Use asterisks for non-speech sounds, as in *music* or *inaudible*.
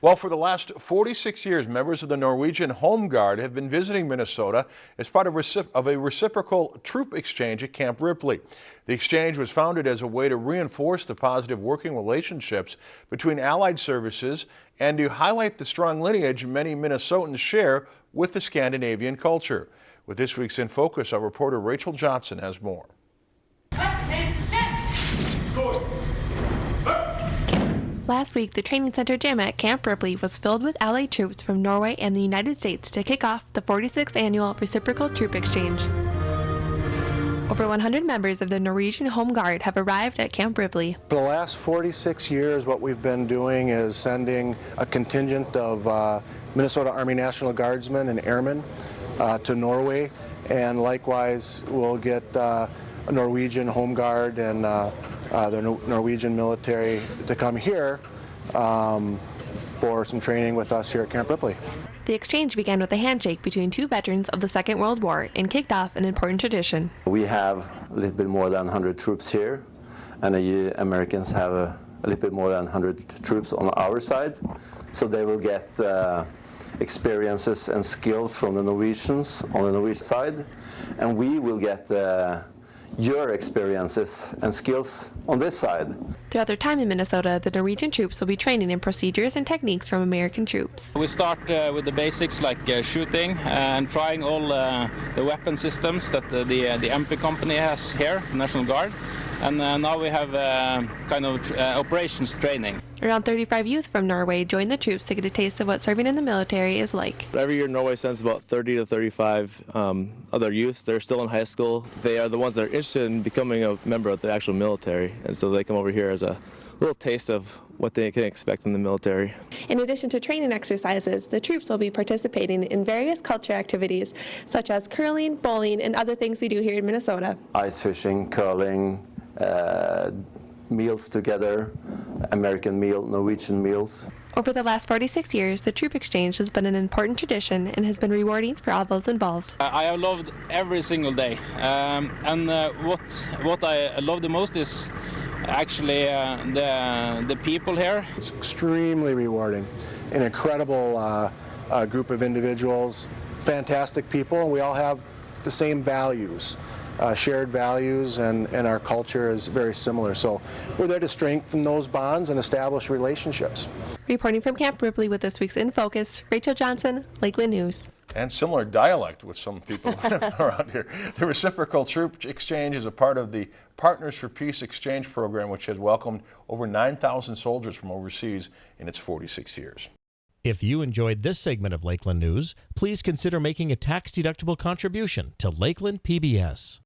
Well, for the last 46 years, members of the Norwegian Home Guard have been visiting Minnesota as part of, of, a reciprocal troop exchange at Camp Ripley. The exchange was founded as a way to reinforce the positive working relationships between allied services and to highlight the strong lineage many Minnesotans share with the Scandinavian culture. With this week's In Focus, our reporter Rachel Johnson has more. Last week, the training center gym at Camp Ripley was filled with Allied troops from Norway and the United States to kick off the 46th annual Reciprocal Troop Exchange. Over 100 members of the Norwegian Home Guard have arrived at Camp Ripley. For the last 46 years, what we've been doing is sending a contingent of uh, Minnesota Army National Guardsmen and airmen uh, to Norway, and likewise we'll get uh, a Norwegian Home Guard and uh, the Norwegian military to come here um, for some training with us here at Camp Ripley. The exchange began with a handshake between two veterans of the Second World War and kicked off an important tradition. We have a little bit more than 100 troops here, and the Americans have a, a little bit more than 100 troops on our side, so they will get uh, experiences and skills from the Norwegians on the Norwegian side, and we will get uh, your experiences and skills on this side. Throughout their time in Minnesota, the Norwegian troops will be training in procedures and techniques from American troops. We start uh, with the basics like uh, shooting and trying all uh, the weapon systems that the, the, the MP company has here, National Guard. And uh, now we have uh, kind of uh, operations training. Around 35 youth from Norway join the troops to get a taste of what serving in the military is like. Every year Norway sends about 30 to 35 um, other youth. They're still in high school. They are the ones that are interested in becoming a member of the actual military. And so they come over here as a little taste of what they can expect in the military. In addition to training exercises, the troops will be participating in various culture activities such as curling, bowling, and other things we do here in Minnesota. Ice fishing, curling, uh, meals together, American meal, Norwegian meals. Over the last 46 years, the troop exchange has been an important tradition and has been rewarding for all those involved. I have loved every single day, um, and uh, what what I love the most is actually uh, the the people here. It's extremely rewarding, an incredible uh, uh group of individuals, fantastic people, and we all have the same values uh, shared values and, and our culture is very similar. So we're there to strengthen those bonds and establish relationships. Reporting from Camp Ripley with this week's In Focus, Rachel Johnson, Lakeland News. And similar dialect with some people *laughs* *laughs* around here. The Reciprocal Troop Exchange is a part of the Partners for Peace Exchange program, which has welcomed over 9,000 soldiers from overseas in its 46 years. If you enjoyed this segment of Lakeland News, please consider making a tax-deductible contribution to Lakeland PBS.